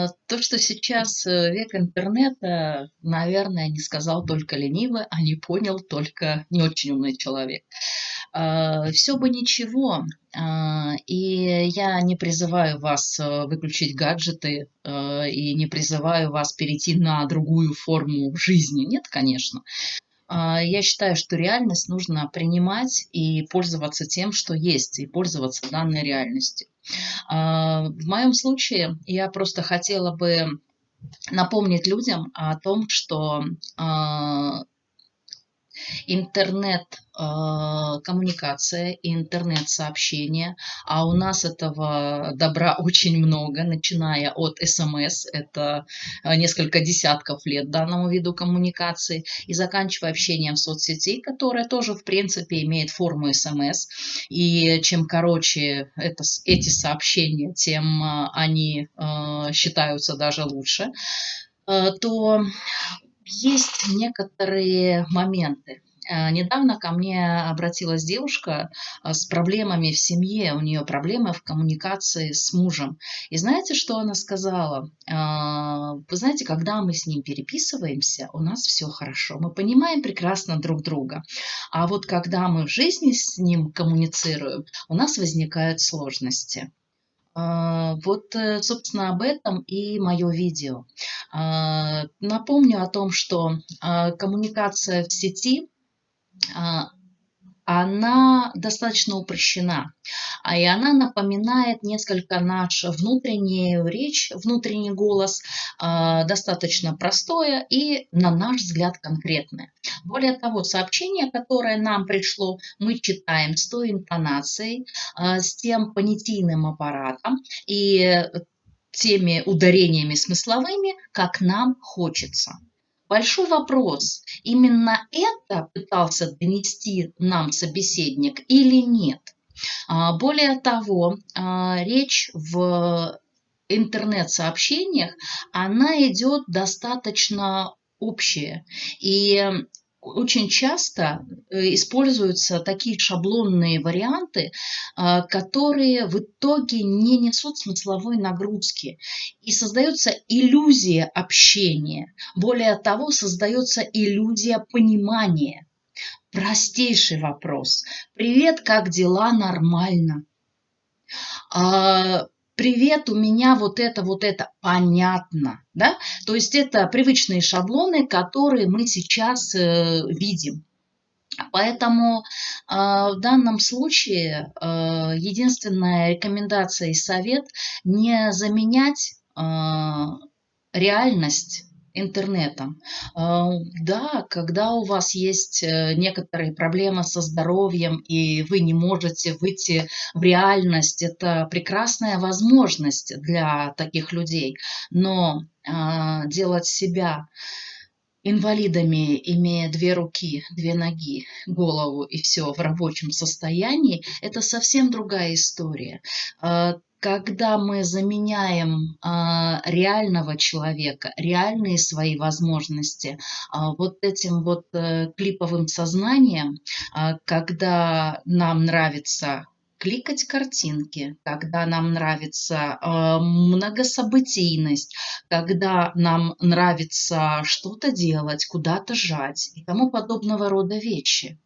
А, то, что сейчас э, век интернета, наверное, не сказал только ленивый, а не понял только не очень умный человек. А, Все бы ничего, а, и я не призываю вас э, выключить гаджеты э, и не призываю вас перейти на другую форму жизни. Нет, конечно. Я считаю, что реальность нужно принимать и пользоваться тем, что есть, и пользоваться данной реальностью. А, в моем случае я просто хотела бы напомнить людям о том, что а, интернет-коммуникация и интернет-сообщения, а у нас этого добра очень много, начиная от СМС, это э, несколько десятков лет данному виду коммуникации, и заканчивая общением соцсети, которая тоже, в принципе, имеет форму СМС, и чем короче это, эти сообщения, тем э, они э, считаются даже лучше, то есть некоторые моменты. Э, недавно ко мне обратилась девушка э, с проблемами в семье, у нее проблемы в коммуникации с мужем. И знаете, что она сказала? Э, вы знаете, когда мы с ним переписываемся, у нас все хорошо, мы понимаем прекрасно друг друга. А вот когда мы в жизни с ним коммуницируем, у нас возникают сложности. А, вот, э, собственно, об этом и мое видео. А, напомню о том, что а, коммуникация в сети она достаточно упрощена. И она напоминает несколько наш внутренний речь, внутренний голос, достаточно простое и, на наш взгляд, конкретное. Более того, сообщение, которое нам пришло, мы читаем с той интонацией, э, с тем понятийным аппаратом и теми ударениями смысловыми, как нам хочется. Большой вопрос, именно это пытался донести нам собеседник или нет. А, более того, а, речь в интернет-сообщениях, она идет достаточно общая. И очень часто э, используются такие шаблонные варианты, а, которые в итоге не несут смысловой нагрузки. И создается иллюзия общения. Более того, создается иллюзия понимания. Простейший вопрос. Привет, как дела? Нормально. Привет, у меня вот это, вот это, понятно, да? То есть это привычные шаблоны, которые мы сейчас э, видим. Поэтому э, в данном случае э, единственная рекомендация и совет не заменять э, реальность интернетом. А, да, когда у вас есть э, некоторые проблемы со здоровьем, и вы не можете выйти в реальность, это прекрасная возможность для таких людей. Но а, делать себя инвалидами, имея две руки, две ноги, голову и все в рабочем состоянии, это совсем другая история. Когда мы заменяем а, реального человека, реальные свои возможности а, вот этим вот а, клиповым сознанием, а, когда нам нравится кликать картинки, когда нам нравится э, многособытийность, когда нам нравится что-то делать, куда-то жать и тому подобного рода вещи.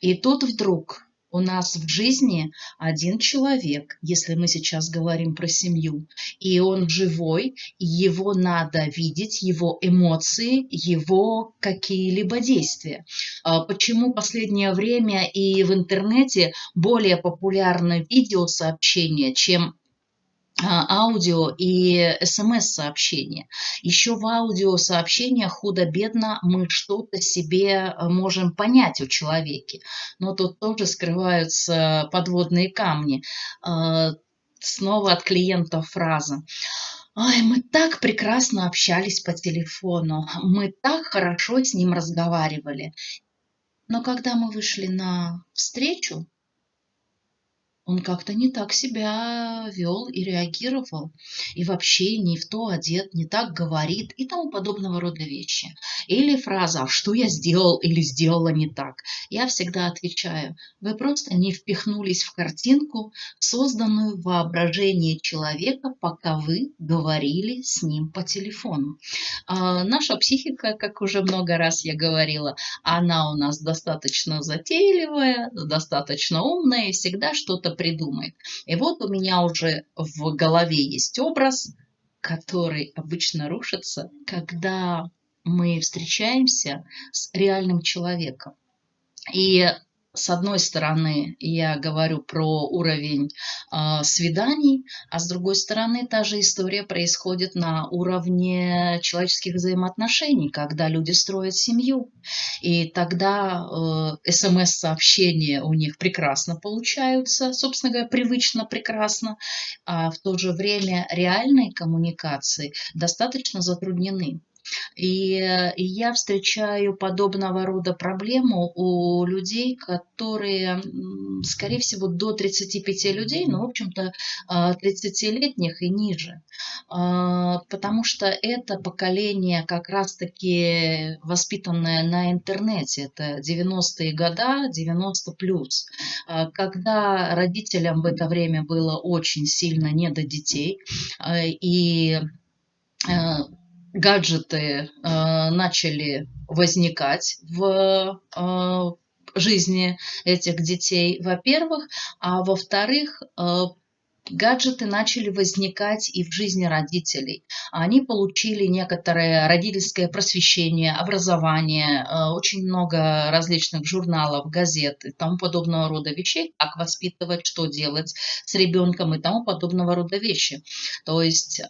И тут вдруг у нас в жизни один человек, если мы сейчас говорим про семью, и он живой, и его надо видеть, его эмоции, его какие-либо действия. А почему последнее время и в интернете более популярно видеосообщения, чем аудио и смс-сообщения. Еще в аудиосообщениях худо-бедно мы что-то себе э, можем понять у человека. Но тут тоже скрываются подводные камни. А, снова от клиента фраза. Ой, мы так прекрасно общались по телефону, мы так хорошо с ним разговаривали. Но когда мы вышли на встречу, он как-то не так себя вел и реагировал, и вообще не в то одет, не так говорит и тому подобного рода вещи. Или фраза «А что я сделал или сделала не так?» Я всегда отвечаю «Вы просто не впихнулись в картинку, созданную в воображении человека, пока вы говорили с ним по телефону». А наша психика, как уже много раз я говорила, она у нас достаточно затейливая, достаточно умная и всегда что-то придумает. И вот у меня уже в голове есть образ, который обычно рушится, когда мы встречаемся с реальным человеком. И с одной стороны, я говорю про уровень э, свиданий, а с другой стороны, та же история происходит на уровне человеческих взаимоотношений, когда люди строят семью. И тогда э, смс-сообщения у них прекрасно получаются, собственно говоря, привычно прекрасно, а в то же время реальные коммуникации достаточно затруднены. И, и я встречаю подобного рода проблему у людей, которые, скорее всего, до 35 людей, но, в общем-то, 30-летних а, и ниже. А, потому что это поколение как раз-таки воспитанное на интернете. Это 90-е года, 90 плюс. А, когда родителям в это время было очень сильно не до детей, и гаджеты э, начали возникать в э, жизни этих детей, во-первых, а во-вторых, э, гаджеты начали возникать и в жизни родителей. Они получили некоторое родительское просвещение, образование, очень много различных журналов, газет и тому подобного рода вещей, как воспитывать, что делать с ребенком и тому подобного рода вещи. То есть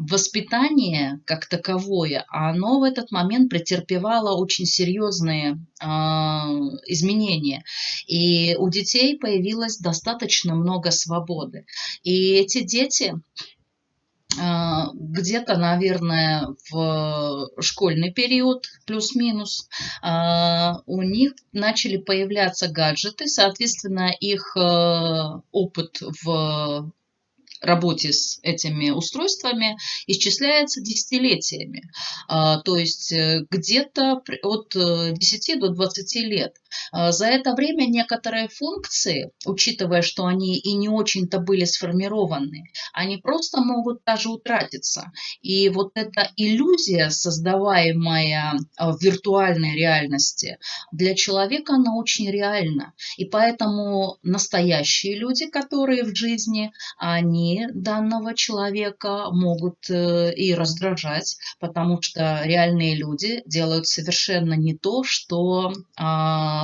воспитание как таковое, оно в этот момент претерпевало очень серьезные э, изменения. И у детей появилось достаточно много свободы. И эти дети э, где-то, наверное, в школьный период, плюс-минус, э, у них начали появляться гаджеты, соответственно, их опыт в работе с этими устройствами исчисляется десятилетиями. А, то есть э, где-то от 10 э, до 20 лет. А, за это время некоторые функции, учитывая, что они и не очень-то были сформированы, они просто могут даже утратиться. И вот эта иллюзия, создаваемая а, в виртуальной реальности, для человека она очень реальна. И поэтому настоящие люди, которые в жизни, они данного человека могут э, и раздражать, потому что реальные люди делают совершенно не то, что а,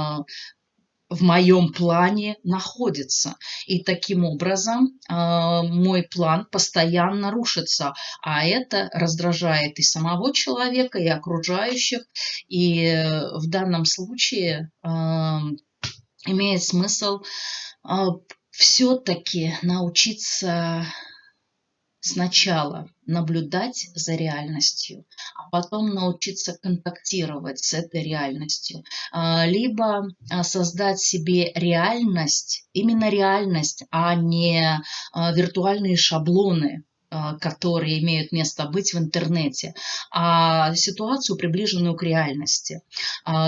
в моем плане находится. И таким образом э, мой план постоянно рушится, а это раздражает и самого человека, и окружающих. И э, в данном случае э, имеет смысл э, все-таки научиться сначала наблюдать за реальностью, а потом научиться контактировать с этой реальностью, а, либо а, создать себе реальность, именно реальность, а не а, виртуальные шаблоны, которые имеют место быть в интернете, а ситуацию, приближенную к реальности.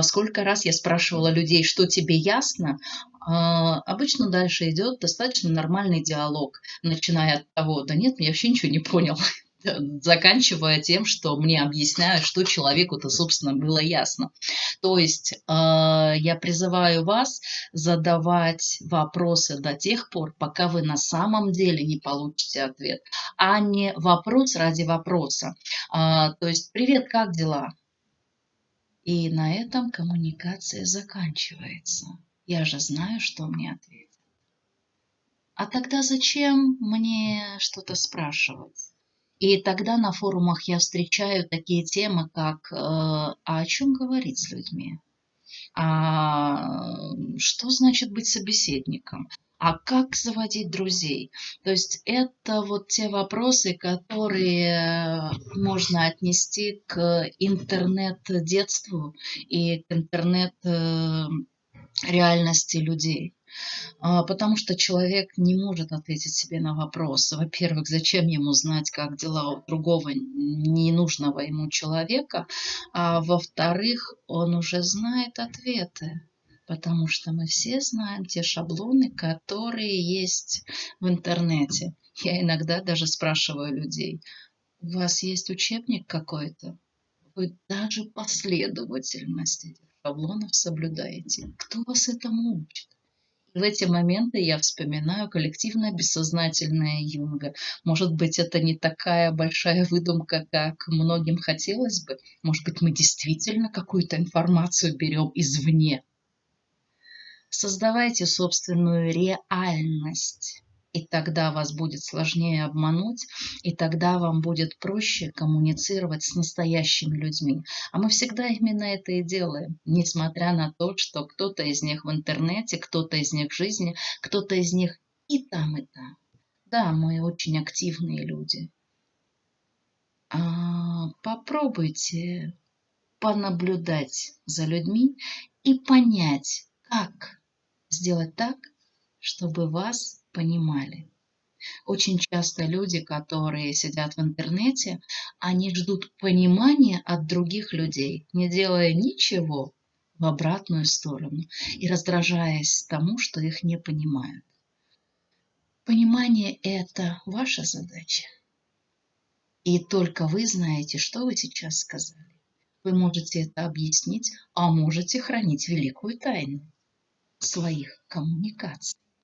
Сколько раз я спрашивала людей, что тебе ясно, обычно дальше идет достаточно нормальный диалог, начиная от того, да нет, я вообще ничего не понял, заканчивая тем, что мне объясняют, что человеку-то, собственно, было ясно. То есть э, я призываю вас задавать вопросы до тех пор, пока вы на самом деле не получите ответ, а не вопрос ради вопроса. Э, то есть, привет, как дела? И на этом коммуникация заканчивается. Я же знаю, что мне ответят. А тогда зачем мне что-то спрашивать? И тогда на форумах я встречаю такие темы, как «А о чем говорить с людьми?» «А что значит быть собеседником?» а как заводить друзей. То есть это вот те вопросы, которые можно отнести к интернет-детству и к интернет реальности людей. А, потому что человек не может ответить себе на вопрос. Во-первых, зачем ему знать, как дела у другого ненужного ему человека, а во-вторых, он уже знает ответы. Потому что мы все знаем те шаблоны, которые есть в интернете. Я иногда даже спрашиваю людей, у вас есть учебник какой-то? Вы даже последовательность этих шаблонов соблюдаете. Кто вас этому учит? в эти моменты я вспоминаю коллективное бессознательное Юнга. Может быть, это не такая большая выдумка, как многим хотелось бы. Может быть, мы действительно какую-то информацию берем извне. Создавайте собственную реальность и тогда вас будет сложнее обмануть, и тогда вам будет проще коммуницировать с настоящими людьми. А мы всегда именно это и делаем, несмотря на то, что кто-то из них в интернете, кто-то из них в жизни, кто-то из них и там, и там. Да, мы очень активные люди. А, попробуйте понаблюдать за людьми и понять, как сделать так, чтобы вас понимали. Очень часто люди, которые сидят в интернете, они ждут понимания от других людей, не делая ничего в обратную сторону и раздражаясь тому, что их не понимают. Понимание – это ваша задача. И только вы знаете, что вы сейчас сказали. Вы можете это объяснить, а можете хранить великую тайну своих коммуникаций.